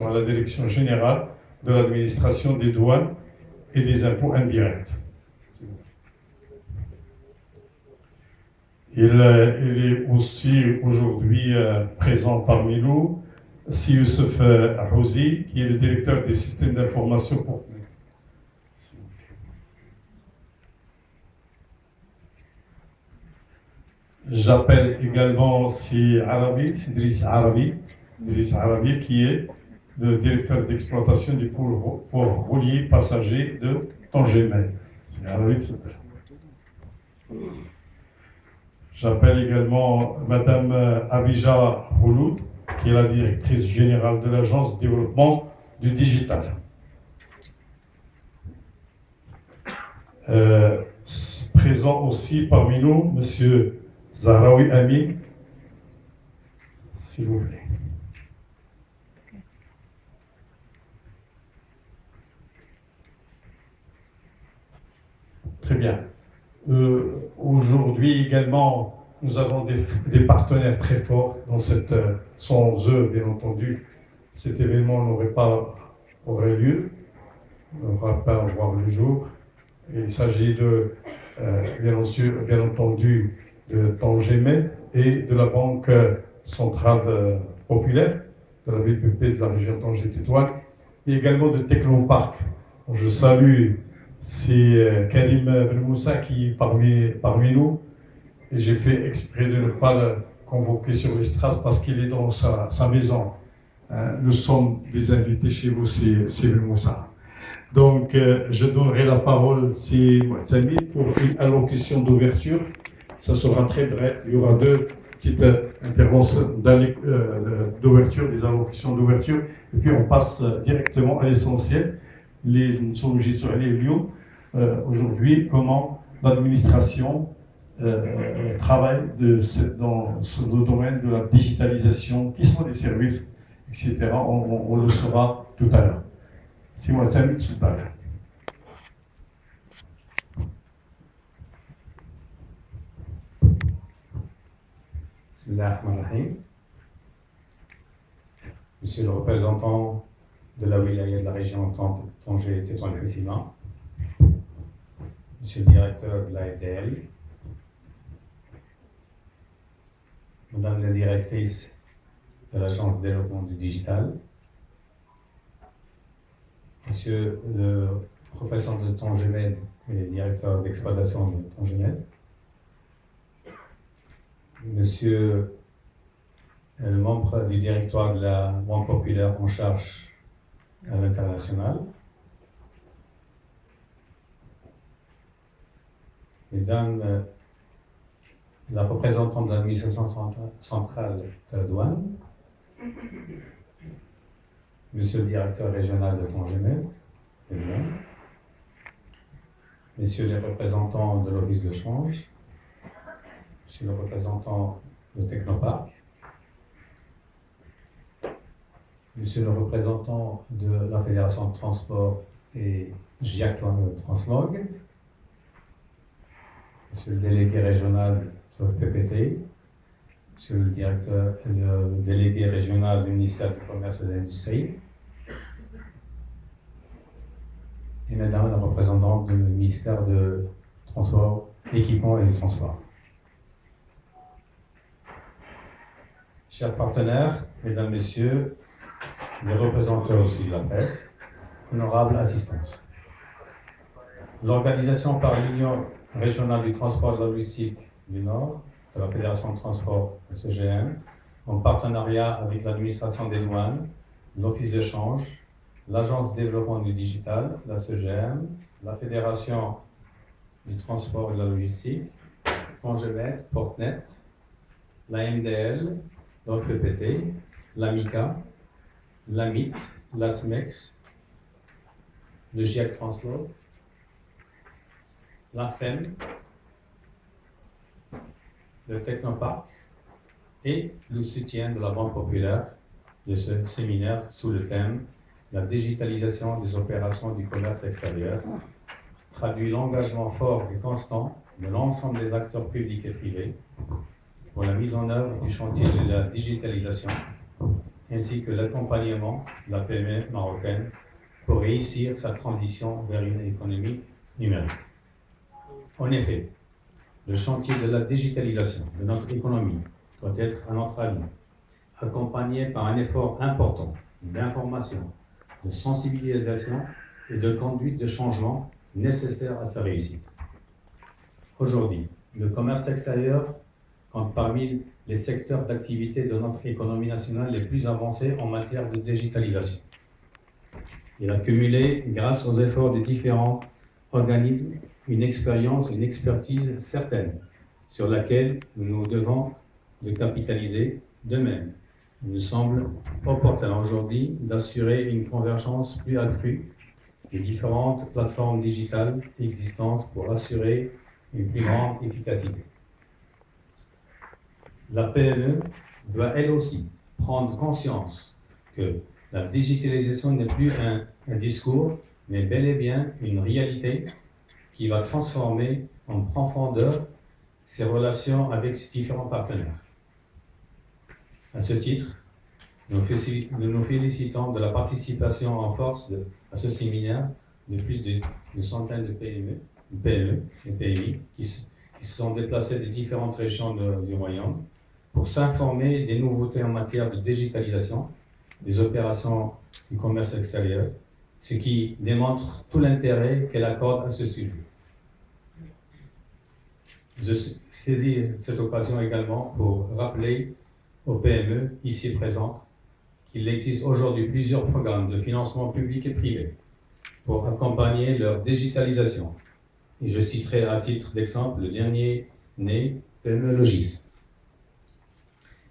à la Direction générale de l'administration des douanes et des impôts indirects. Il, euh, est aussi aujourd'hui euh, présent parmi nous, Si Youssef qui est le directeur des systèmes d'information pour J'appelle également si Arabi, Sidris Arabi, Idriss Arabi, qui est le directeur d'exploitation du port, roulier passager de Tangemen. C'est Arabi s'appelle. J'appelle également Madame Abija Houloud, qui est la directrice générale de l'Agence de développement du digital. Euh, présent aussi parmi nous, Monsieur Zahraoui Amin, s'il vous plaît. Très bien. Euh, aujourd'hui également, nous avons des, partenaires très forts dans cette. Euh, sans eux, bien entendu, cet événement n'aurait pas aurait lieu, n'aurait pas voir le jour. il s'agit de, euh, bien, bien, entendu, de Tangemet et de la Banque centrale populaire de la BPP de la région Tanger-Tétouan, et également de Technopark. Je salue c'est euh, Karim Moussa qui est parmi, parmi nous. Et j'ai fait exprès de ne pas le convoquer sur les strass parce qu'il est dans sa, sa maison. Hein, nous sommes des invités chez vous, c'est Moussa. Donc, euh, je donnerai la parole c'est pour une allocution d'ouverture. Ça sera très bref. Il y aura deux petites interventions d'ouverture, des allocutions d'ouverture. Et puis, on passe directement à l'essentiel les, nous sommes obligés les lieux euh, aujourd'hui, comment l'administration euh, euh, travaille de, dans le domaine de la digitalisation, qui sont les services, etc. On, le saura tout à l'heure. Moi, c'est c'est pas Monsieur le représentant de la wilaya de la région Tanger Tétouan Président, Monsieur le directeur de la FDL, Madame la directrice de l'Agence de développement du digital, Monsieur le professeur de Tangemed et directeur d'exploitation de Tangemed, Monsieur le membre du directoire de la Banque populaire en charge à l'international. Mesdames, euh, la représentante de l'administration centrale de la douane, Monsieur le directeur régional de Tangemet, Messieurs les représentants de l'Office de change, Monsieur le représentant de Technopark, Monsieur le représentant de la Fédération de transport et GIAC Translog, Monsieur le délégué régional de PPT, Monsieur le directeur, le délégué régional du ministère du Commerce et de l'Industrie, et Madame la représentante du ministère de Transport, Équipement et du Transport. Chers partenaires, Mesdames, Messieurs, les représentants aussi de la presse, honorable assistance. L'organisation par l'Union régionale du transport de logistique du Nord, de la Fédération de transport CGM, en partenariat avec l'administration des douanes, l'Office d'échange, l'Agence de développement du digital, la CGM, la Fédération du transport et de la logistique, Congemet, Portnet, la MDL, l'OPPT, l'AMICA, l'AMIT, l'ASMEX, le GIEC Transport, la FEM, le Technopark et le soutien de la Banque populaire de ce séminaire sous le thème La digitalisation des opérations du commerce extérieur traduit l'engagement fort et constant de l'ensemble des acteurs publics et privés pour la mise en œuvre du chantier de la digitalisation ainsi que l'accompagnement de la PME marocaine pour réussir sa transition vers une économie numérique. En effet, le chantier de la digitalisation de notre économie doit être, à notre avis, accompagné par un effort important d'information, de sensibilisation et de conduite de changement nécessaires à sa réussite. Aujourd'hui, le commerce extérieur compte parmi les secteurs d'activité de notre économie nationale les plus avancés en matière de digitalisation. Il a cumulé, grâce aux efforts des différents organismes, une expérience, une expertise certaine sur laquelle nous devons de capitaliser. De même, il nous semble opportun aujourd'hui d'assurer une convergence plus accrue des différentes plateformes digitales existantes pour assurer une plus grande efficacité. La PME doit elle aussi prendre conscience que la digitalisation n'est plus un, discours, mais bel et bien une réalité qui va transformer en profondeur ses relations avec ses différents partenaires. À ce titre, nous nous félicitons de la participation en force de, à ce séminaire de plus de, de centaines de PME, PME et PMI qui, qui, se sont déplacés des différentes régions de, du Royaume pour s'informer des nouveautés en matière de digitalisation, des opérations du commerce extérieur, ce qui démontre tout l'intérêt qu'elle accorde à ce sujet. Je saisis cette occasion également pour rappeler aux PME ici présentes qu'il existe aujourd'hui plusieurs programmes de financement public et privé pour accompagner leur digitalisation. Et je citerai à titre d'exemple le dernier né PME Logis,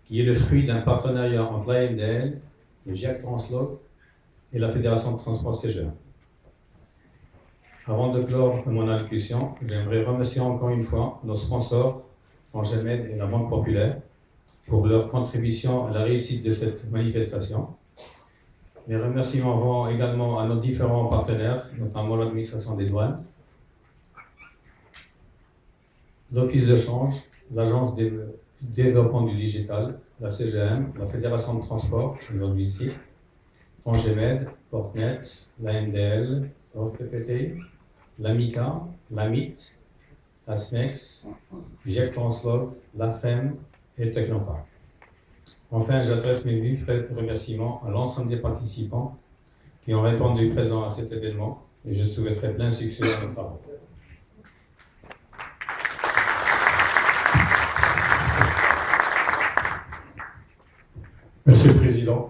qui est le fruit d'un partenariat entre l'AMDL, le GIAC Translog et la Fédération de transport CGA. Avant de clore mon allocution, j'aimerais remercier encore une fois nos sponsors, Angemed et la Banque Populaire, pour leur contribution à la réussite de cette manifestation. Mes remerciements vont également à nos différents partenaires, notamment l'administration des douanes, l'Office de change, l'Agence de développement du digital, la CGM, la Fédération de transport, aujourd'hui ici, Angemed, Portnet, la MDL, l'OFPPT, l'AMICA, l'AMIT, la SMEX, GEC Translog, la FEM, et Technopark. Enfin, j'adresse mes vifs remerciements à l'ensemble des participants qui ont répondu présent à cet événement et je souhaiterais plein succès à nos travaux. Merci, Président.